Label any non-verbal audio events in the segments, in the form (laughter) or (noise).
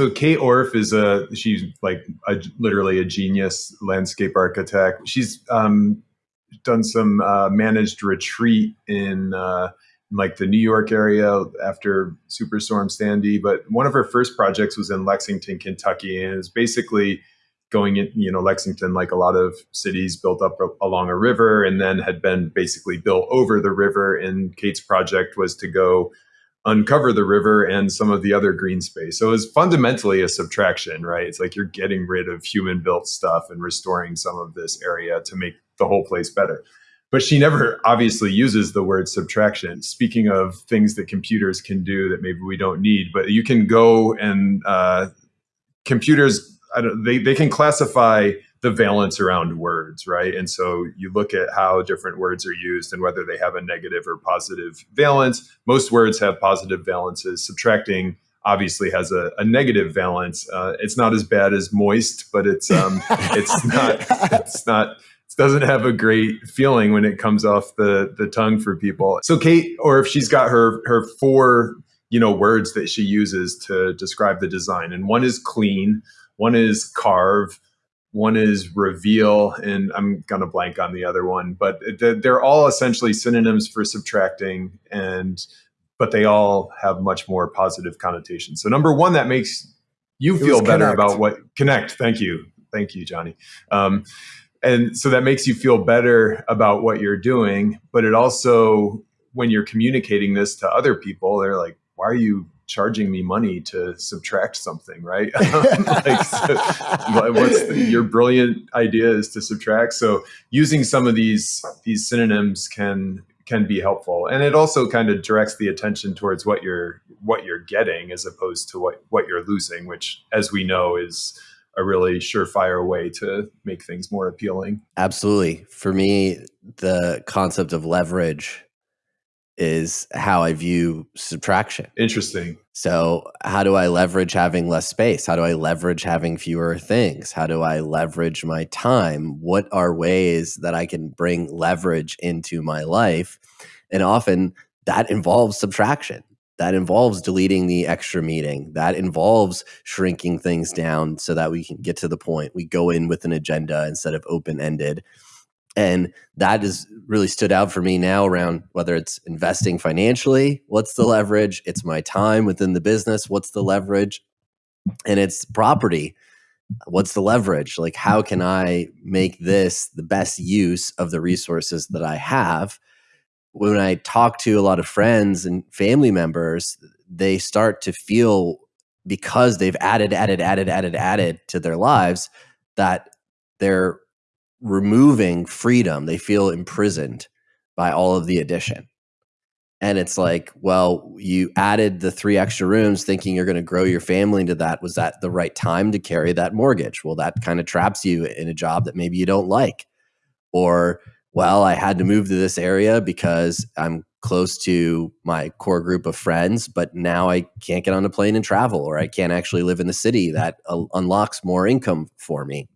So Kate Orff is a she's like a, literally a genius landscape architect. She's um, done some uh, managed retreat in uh, like the New York area after Superstorm Sandy. But one of her first projects was in Lexington, Kentucky, and it's basically going in, you know, Lexington, like a lot of cities built up along a river and then had been basically built over the river. And Kate's project was to go uncover the river and some of the other green space. So it was fundamentally a subtraction, right? It's like you're getting rid of human built stuff and restoring some of this area to make the whole place better. But she never obviously uses the word subtraction. Speaking of things that computers can do that maybe we don't need, but you can go and uh, computers they, they can classify the valence around words, right? And so you look at how different words are used and whether they have a negative or positive valence. Most words have positive valences. Subtracting obviously has a, a negative valence. Uh, it's not as bad as moist, but it's um, (laughs) it's not it's not it doesn't have a great feeling when it comes off the the tongue for people. So Kate Orff she's got her her four you know words that she uses to describe the design, and one is clean one is carve, one is reveal, and I'm going to blank on the other one, but they're all essentially synonyms for subtracting and but they all have much more positive connotations. So number one, that makes you feel better connect. about what connect. Thank you. Thank you, Johnny. Um, and so that makes you feel better about what you're doing, but it also, when you're communicating this to other people, they're like, why are you charging me money to subtract something, right? (laughs) like, so, what's the, your brilliant idea is to subtract. So using some of these these synonyms can can be helpful, and it also kind of directs the attention towards what you're what you're getting as opposed to what what you're losing, which, as we know, is a really surefire way to make things more appealing. Absolutely. For me, the concept of leverage is how I view subtraction. Interesting. So, how do I leverage having less space? How do I leverage having fewer things? How do I leverage my time? What are ways that I can bring leverage into my life? And often that involves subtraction. That involves deleting the extra meeting. That involves shrinking things down so that we can get to the point. We go in with an agenda instead of open ended and that has really stood out for me now around whether it's investing financially what's the leverage? It's my time within the business what's the leverage? And it's property what's the leverage? Like how can i make this the best use of the resources that i have? When i talk to a lot of friends and family members they start to feel because they've added added added added added to their lives that they're removing freedom. They feel imprisoned by all of the addition. And it's like, well, you added the three extra rooms thinking you're going to grow your family into that. Was that the right time to carry that mortgage? Well, that kind of traps you in a job that maybe you don't like. Or, well, I had to move to this area because I'm close to my core group of friends, but now I can't get on a plane and travel, or I can't actually live in the city that uh, unlocks more income for me.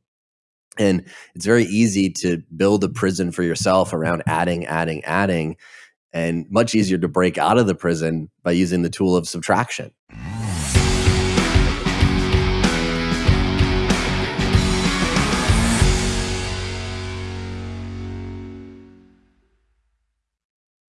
And it's very easy to build a prison for yourself around adding, adding, adding, and much easier to break out of the prison by using the tool of subtraction.